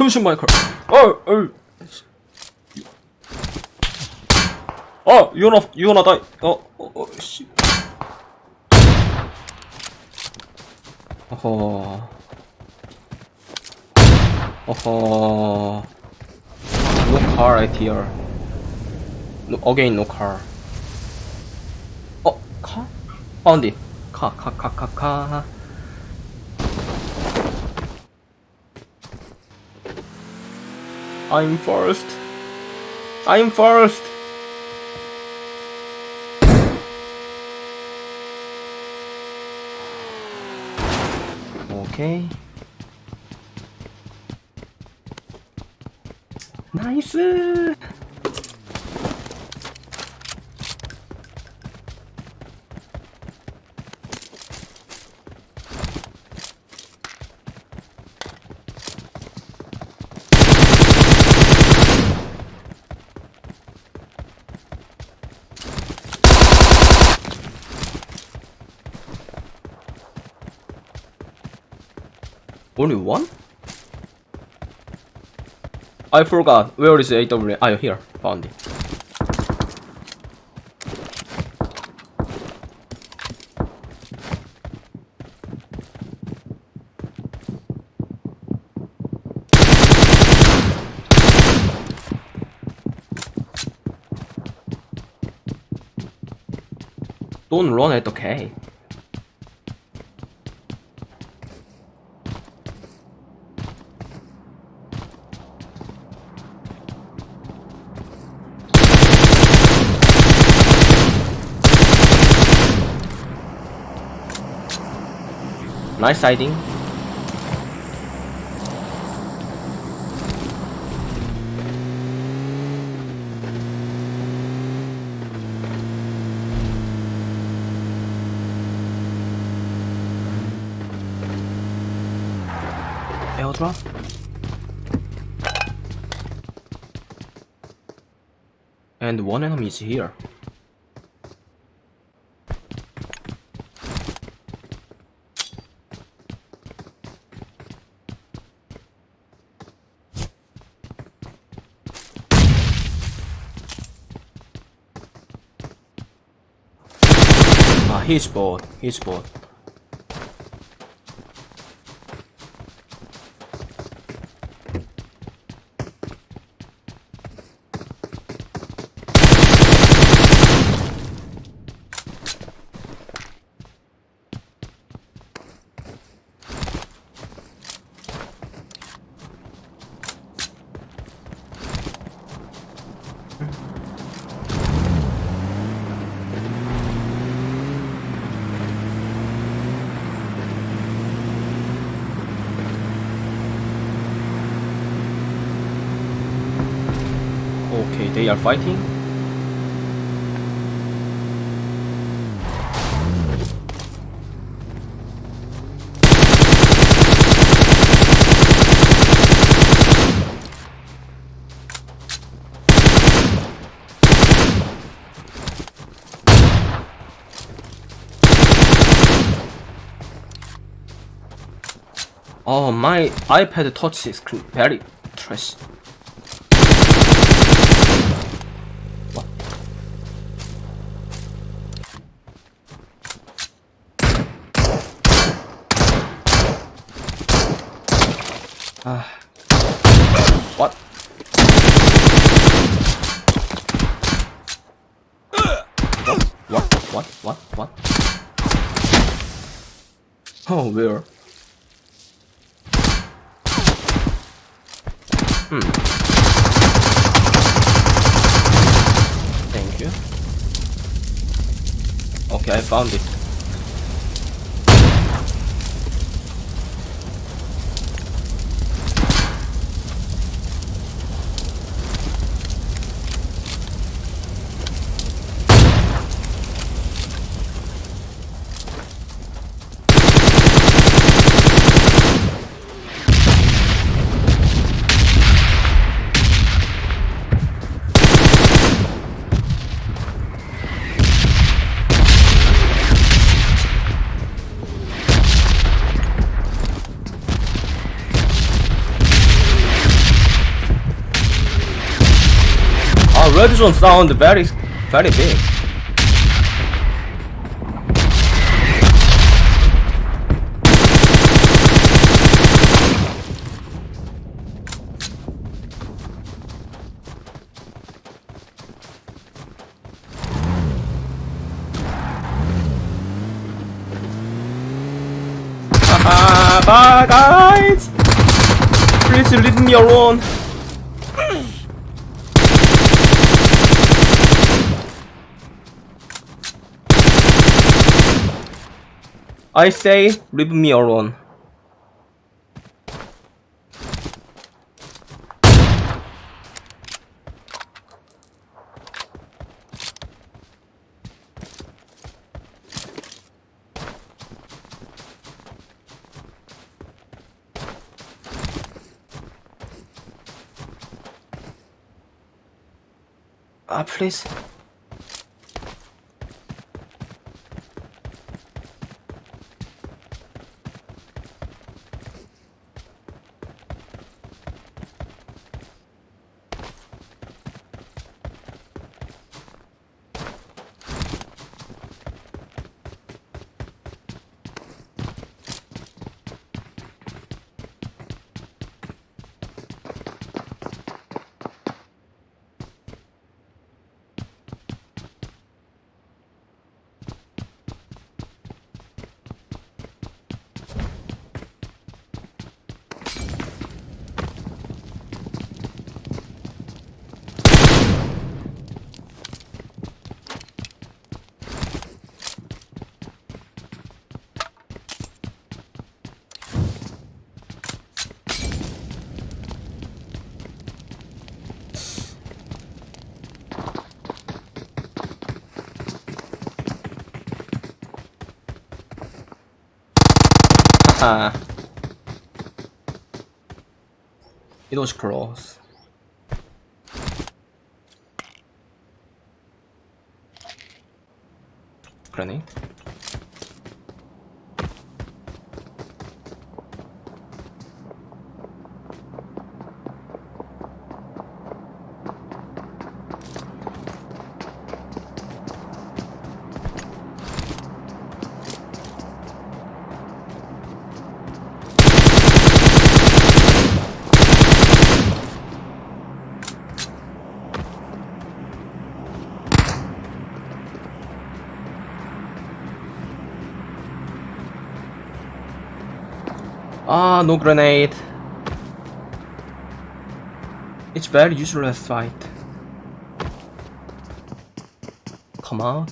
잠시만 마이클 어, 어. 어, 유나, 유나 다, 어, 어, 어, 씨. 어허. 어허. No car right here. No, again no car. 어, 카? Found it. 카, 카, 카, 카, 카. I'm first. I'm first. 오케 Only one? I forgot. Where is the AW? Ah, here. Found it. Don't run at the. Nice. Airdrop. And one enemy is here. He's bored. He's bored. Okay, they are fighting. Oh, my iPad touch screen very trash. Oh, where? Hmm. Thank you. Okay, I found it. Red zone sound very, very big. Haha, bye guys! Please leave me alone. I say, leave me alone. Ah, please. Ah. It was close. Grenade. Ah, no grenade. It's very useless fight. Come on.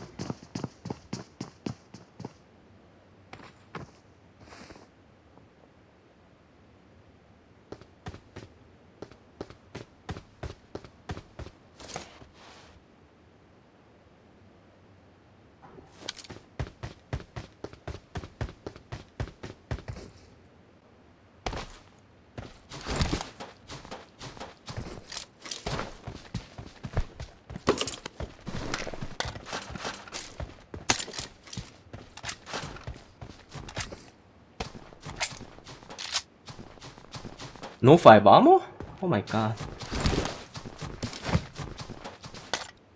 No 5 ammo? Oh my god.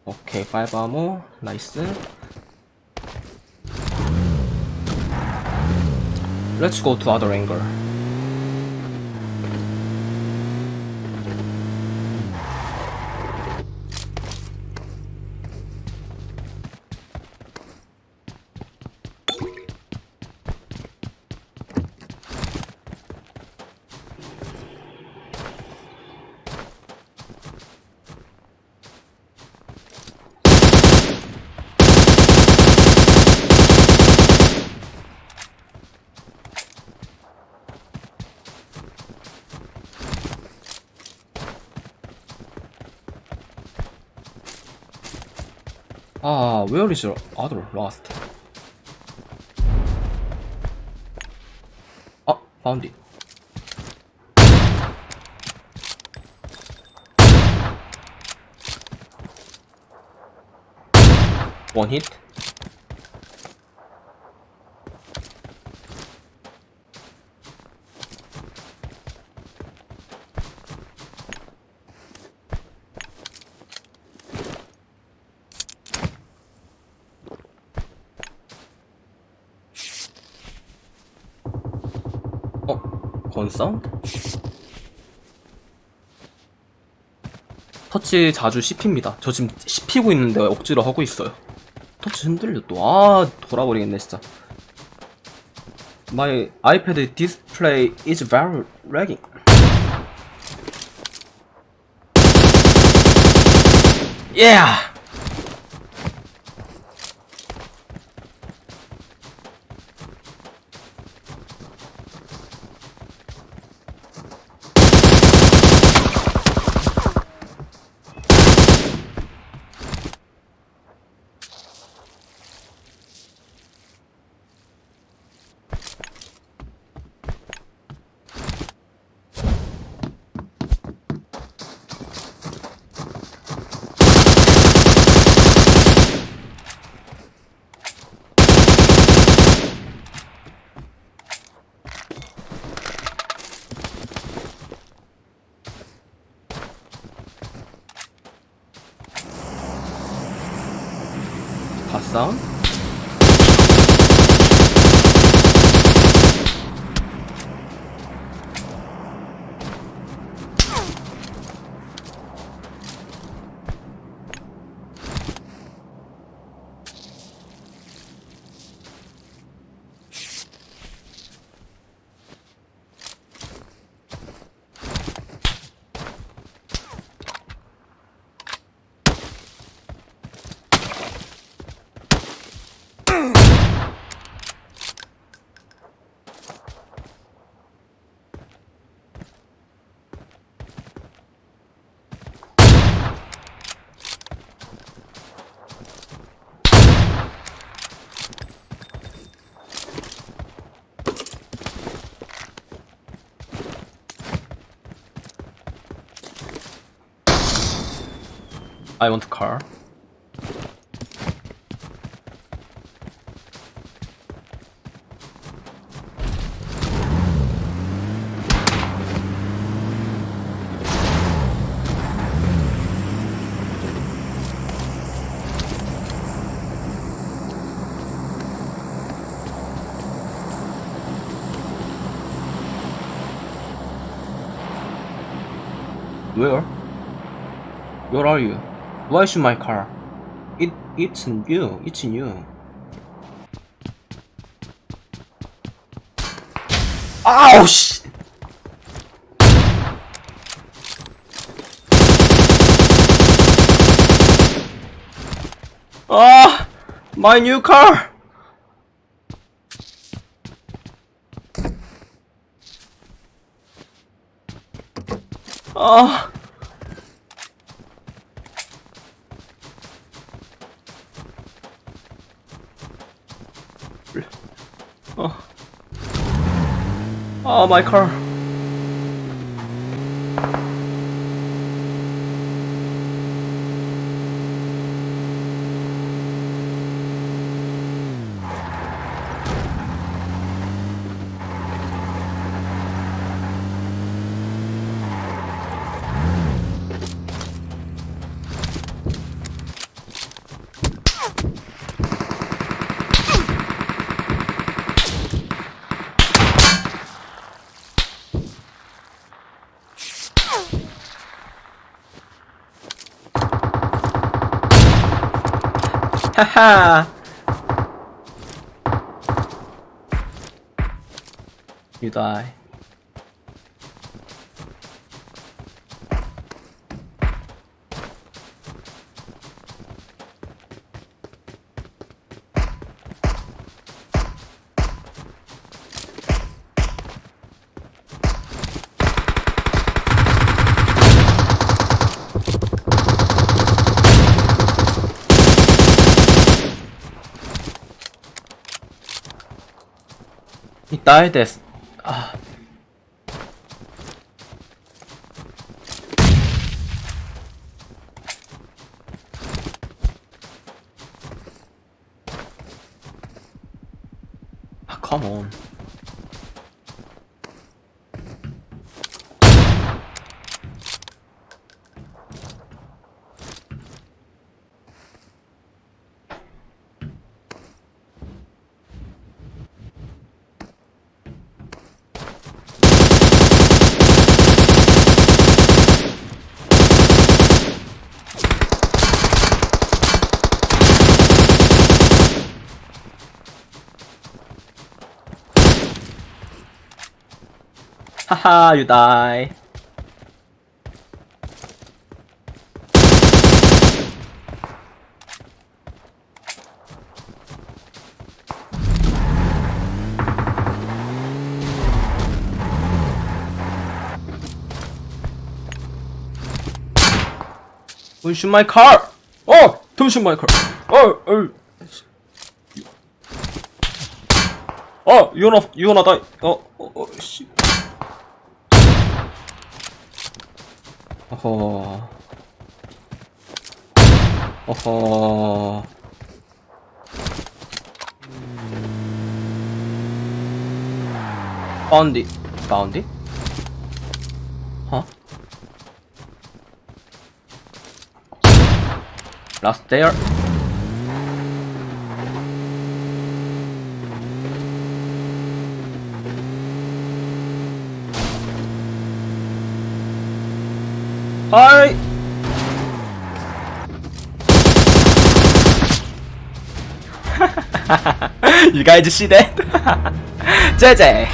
Okay, 5 ammo. Nice. Let's go to other angle. Ah, where is your other lost? Oh, found it. One hit. 건 사운드? 터치 자주 씹힙니다. 저 지금 씹히고 있는데 억지로 하고 있어요. 터치 흔들려 또. 아, 돌아버리겠네, 진짜. My iPad display is very lagging. Yeah! song. I want car. Where? Where are you? Why should my car? It it's you. It's you. Ow! 씨! Ah! My new car! Ah! Oh. Oh, my car. 哈哈 you die He died as ah. Ah, come on. Haha, you die. Don't shoot my car! Oh! Don't shoot my car! Oh! Oh! Oh! You're not, you're not die! Oh! Oh! oh 씨. 어허. 어허. 바운디. 바운디? huh? Last 아이 you guys just see that? 제제